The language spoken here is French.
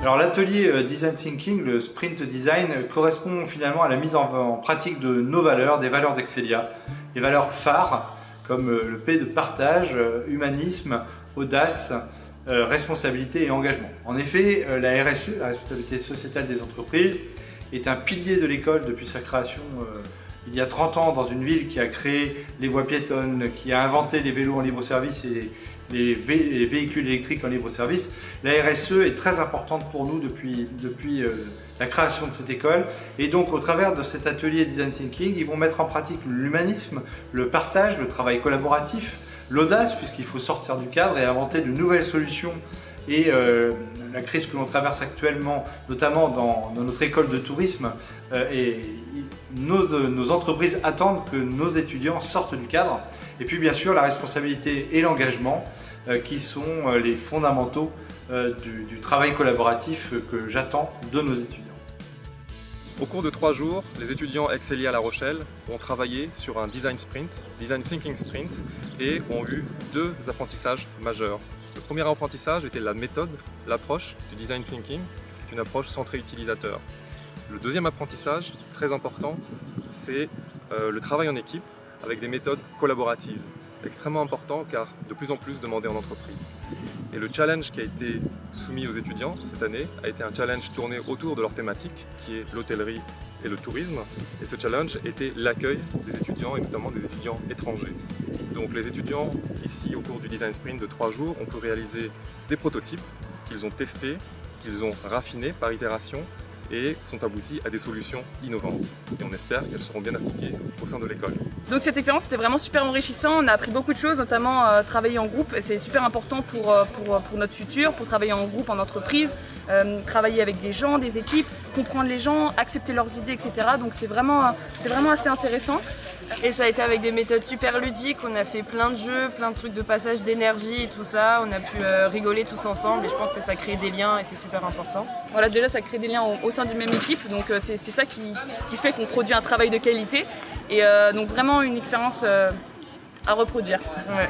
Alors l'atelier euh, Design Thinking, le sprint design, correspond finalement à la mise en, pratique de nos valeurs, des valeurs d'Excelia, des valeurs phares comme euh, le P de partage, euh, humanisme, audace, responsabilité et engagement. En effet, la RSE, la responsabilité sociétale des entreprises, est un pilier de l'école depuis sa création il y a 30 ans dans une ville qui a créé les voies piétonnes, qui a inventé les vélos en libre service et les, véhicules électriques en libre service. La RSE est très importante pour nous depuis, depuis euh, la création de cette école et donc au travers de cet atelier Design Thinking, ils vont mettre en pratique l'humanisme, le partage, le travail collaboratif, l'audace puisqu'il faut sortir du cadre et inventer de nouvelles solutions et euh, la crise que l'on traverse actuellement, notamment dans, notre école de tourisme, euh, et nos, entreprises attendent que nos étudiants sortent du cadre. Et puis bien sûr la responsabilité et l'engagement euh, qui sont les fondamentaux du, travail collaboratif que j'attends de nos étudiants. Au cours de trois jours, les étudiants Excelia à La Rochelle ont travaillé sur un design sprint, design thinking sprint, et ont eu deux apprentissages majeurs. Premier apprentissage était la méthode, l'approche du design thinking, qui est une approche centrée utilisateur. Le deuxième apprentissage, très important, c'est euh, le travail en équipe avec des méthodes collaboratives. Extrêmement important car de plus en plus demandé en entreprise. Et le challenge qui a été soumis aux étudiants cette année a été un challenge tourné autour de leur thématique qui est l'hôtellerie et le tourisme. Et ce challenge était l'accueil des étudiants et notamment des étudiants étrangers. Donc les étudiants, ici au cours du Design Sprint de trois jours, ont pu réaliser des prototypes qu'ils ont testés, qu'ils ont raffinés par itération et sont aboutis à des solutions innovantes. Et on espère qu'elles seront bien appliquées au sein de l'école. Donc cette expérience était vraiment super enrichissant, on a appris beaucoup de choses, notamment euh, travailler en groupe, c'est super important pour, euh, pour, notre futur, pour travailler en groupe, en entreprise, euh, travailler avec des gens, des équipes, comprendre les gens, accepter leurs idées, etc. Donc c'est vraiment assez intéressant. Et ça a été avec des méthodes super ludiques, on a fait plein de jeux, plein de trucs de passage d'énergie et tout ça, on a pu rigoler tous ensemble et je pense que ça crée des liens et c'est super important. Voilà, déjà ça crée des liens au, sein d'une même équipe, donc c'est ça qui, qui fait qu'on produit un travail de qualité et donc vraiment une expérience à reproduire. Ouais.